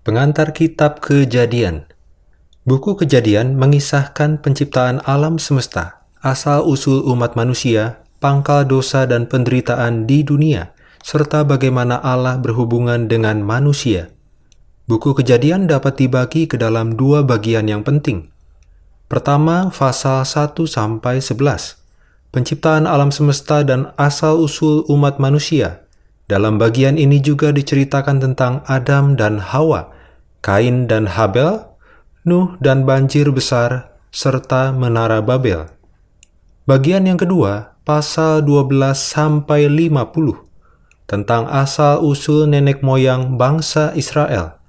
Pengantar Kitab Kejadian Buku Kejadian mengisahkan penciptaan alam semesta, asal-usul umat manusia, pangkal dosa dan penderitaan di dunia, serta bagaimana Allah berhubungan dengan manusia. Buku Kejadian dapat dibagi ke dalam dua bagian yang penting. Pertama, pasal 1 sampai 11. Penciptaan alam semesta dan asal-usul umat manusia. Dalam bagian ini juga diceritakan tentang Adam dan Hawa, Kain dan Habel, Nuh dan banjir besar, serta menara Babel. Bagian yang kedua, pasal 12 sampai 50 tentang asal-usul nenek moyang bangsa Israel.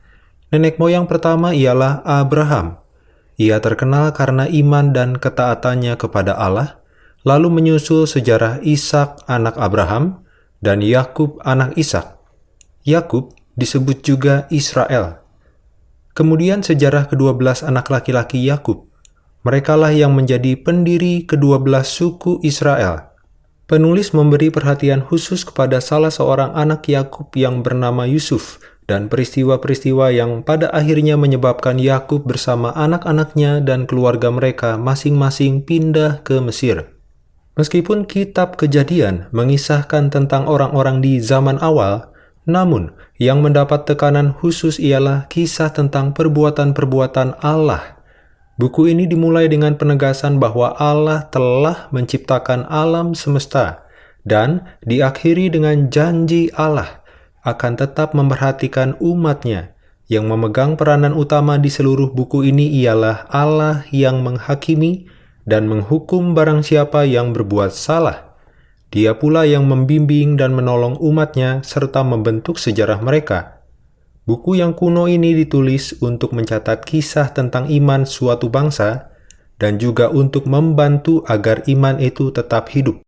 Nenek moyang pertama ialah Abraham. Ia terkenal karena iman dan ketaatannya kepada Allah, lalu menyusul sejarah Ishak anak Abraham, dan Yakub anak Ishak. Yakub disebut juga Israel. Kemudian sejarah kedua belas anak laki-laki Yakub. Merekalah yang menjadi pendiri kedua belas suku Israel. Penulis memberi perhatian khusus kepada salah seorang anak Yakub yang bernama Yusuf dan peristiwa-peristiwa yang pada akhirnya menyebabkan Yakub bersama anak-anaknya dan keluarga mereka masing-masing pindah ke Mesir. Meskipun kitab kejadian mengisahkan tentang orang-orang di zaman awal, namun yang mendapat tekanan khusus ialah kisah tentang perbuatan-perbuatan Allah. Buku ini dimulai dengan penegasan bahwa Allah telah menciptakan alam semesta dan diakhiri dengan janji Allah akan tetap memperhatikan umatnya. Yang memegang peranan utama di seluruh buku ini ialah Allah yang menghakimi dan menghukum barang siapa yang berbuat salah. Dia pula yang membimbing dan menolong umatnya serta membentuk sejarah mereka. Buku yang kuno ini ditulis untuk mencatat kisah tentang iman suatu bangsa dan juga untuk membantu agar iman itu tetap hidup.